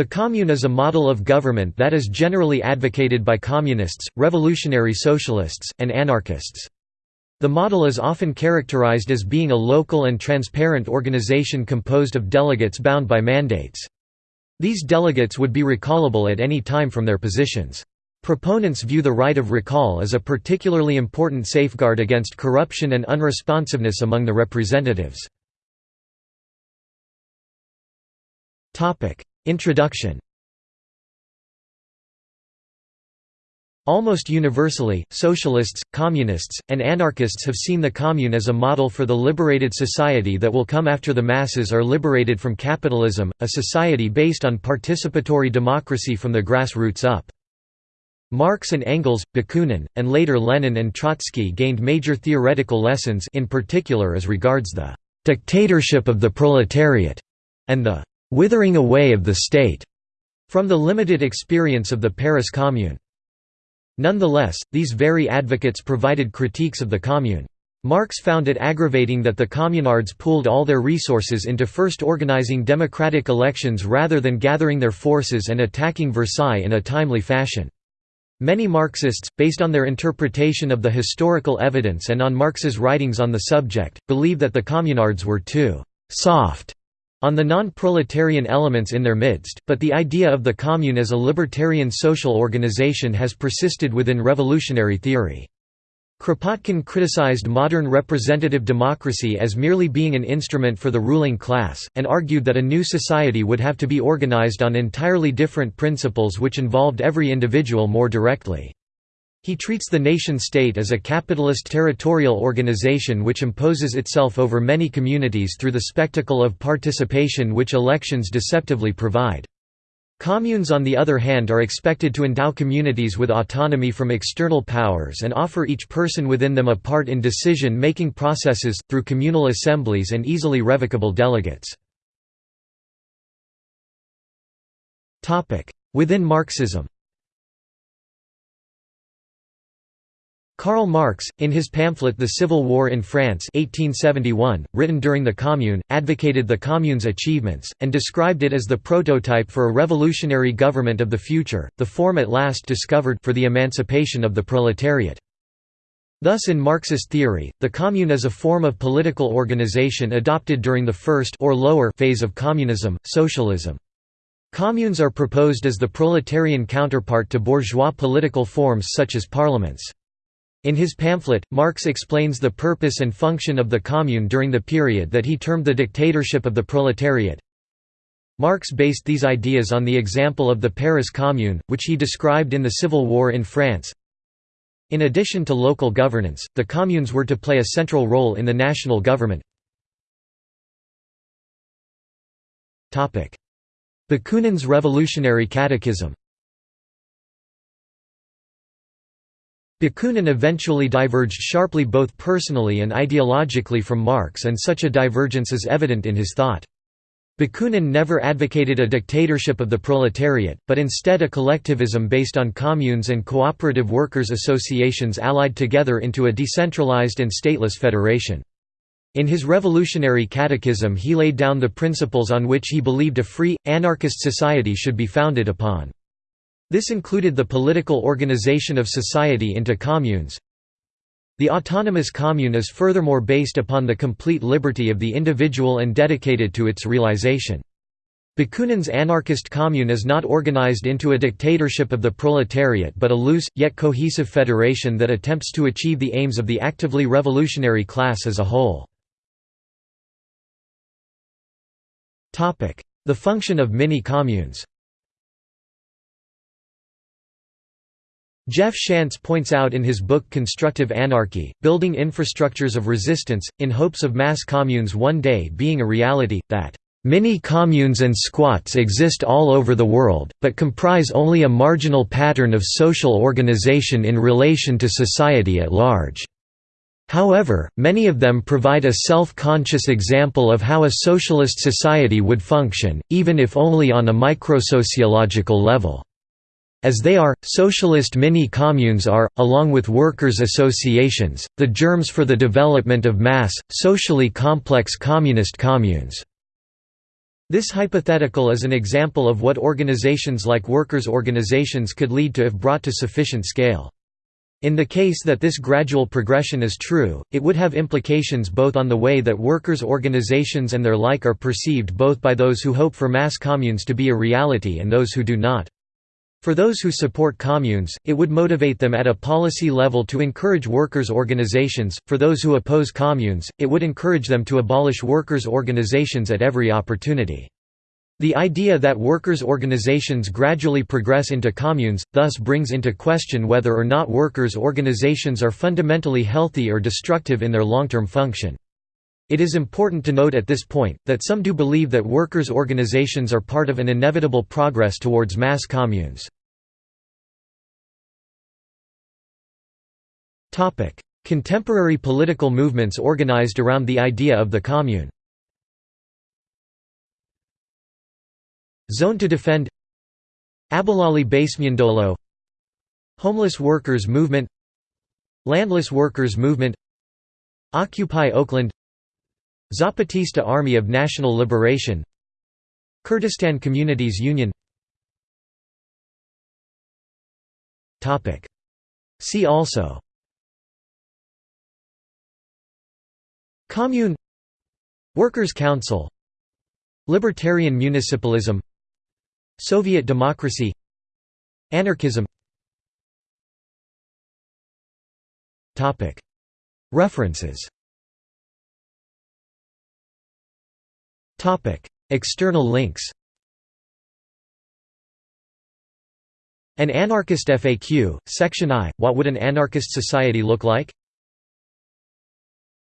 The commune is a model of government that is generally advocated by communists, revolutionary socialists, and anarchists. The model is often characterized as being a local and transparent organization composed of delegates bound by mandates. These delegates would be recallable at any time from their positions. Proponents view the right of recall as a particularly important safeguard against corruption and unresponsiveness among the representatives. Introduction Almost universally, socialists, communists, and anarchists have seen the commune as a model for the liberated society that will come after the masses are liberated from capitalism, a society based on participatory democracy from the grassroots up. Marx and Engels, Bakunin, and later Lenin and Trotsky gained major theoretical lessons in particular as regards the «dictatorship of the proletariat» and the «withering away of the state» from the limited experience of the Paris Commune. Nonetheless, these very advocates provided critiques of the Commune. Marx found it aggravating that the communards pooled all their resources into first organizing democratic elections rather than gathering their forces and attacking Versailles in a timely fashion. Many Marxists, based on their interpretation of the historical evidence and on Marx's writings on the subject, believe that the communards were too «soft» on the non-proletarian elements in their midst, but the idea of the commune as a libertarian social organization has persisted within revolutionary theory. Kropotkin criticized modern representative democracy as merely being an instrument for the ruling class, and argued that a new society would have to be organized on entirely different principles which involved every individual more directly. He treats the nation-state as a capitalist territorial organization which imposes itself over many communities through the spectacle of participation which elections deceptively provide. Communes on the other hand are expected to endow communities with autonomy from external powers and offer each person within them a part in decision-making processes, through communal assemblies and easily revocable delegates. Within Marxism Karl Marx, in his pamphlet The Civil War in France 1871, written during the Commune, advocated the Commune's achievements, and described it as the prototype for a revolutionary government of the future, the form at last discovered for the emancipation of the proletariat. Thus in Marxist theory, the Commune is a form of political organization adopted during the first or lower phase of communism, socialism. Communes are proposed as the proletarian counterpart to bourgeois political forms such as parliaments. In his pamphlet, Marx explains the purpose and function of the Commune during the period that he termed the dictatorship of the proletariat. Marx based these ideas on the example of the Paris Commune, which he described in the Civil War in France. In addition to local governance, the communes were to play a central role in the national government. Bakunin's Revolutionary Catechism Bakunin eventually diverged sharply both personally and ideologically from Marx and such a divergence is evident in his thought. Bakunin never advocated a dictatorship of the proletariat, but instead a collectivism based on communes and cooperative workers' associations allied together into a decentralized and stateless federation. In his Revolutionary Catechism he laid down the principles on which he believed a free, anarchist society should be founded upon. This included the political organization of society into communes. The autonomous commune is furthermore based upon the complete liberty of the individual and dedicated to its realization. Bakunin's anarchist commune is not organized into a dictatorship of the proletariat but a loose, yet cohesive federation that attempts to achieve the aims of the actively revolutionary class as a whole. The function of mini-communes Jeff Shantz points out in his book Constructive Anarchy, Building Infrastructures of Resistance, in hopes of mass communes one day being a reality, that Many communes and squats exist all over the world, but comprise only a marginal pattern of social organization in relation to society at large. However, many of them provide a self-conscious example of how a socialist society would function, even if only on a microsociological level. As they are, socialist mini-communes are, along with workers' associations, the germs for the development of mass, socially complex communist communes. This hypothetical is an example of what organizations like workers' organizations could lead to if brought to sufficient scale. In the case that this gradual progression is true, it would have implications both on the way that workers' organizations and their like are perceived both by those who hope for mass communes to be a reality and those who do not. For those who support communes, it would motivate them at a policy level to encourage workers' organizations, for those who oppose communes, it would encourage them to abolish workers' organizations at every opportunity. The idea that workers' organizations gradually progress into communes, thus brings into question whether or not workers' organizations are fundamentally healthy or destructive in their long-term function. It is important to note at this point, that some do believe that workers' organizations are part of an inevitable progress towards mass communes. Contemporary political movements organized around the idea of the commune. Zone to Defend. Abahlali baseMjondolo Homeless Workers Movement. Landless Workers Movement. Occupy Oakland Zapatista Army of National Liberation Kurdistan Communities Union. See also. Commune. Workers' Council. Libertarian municipalism. Soviet democracy. Anarchism. References External links An Anarchist FAQ, Section I, What would an anarchist society look like?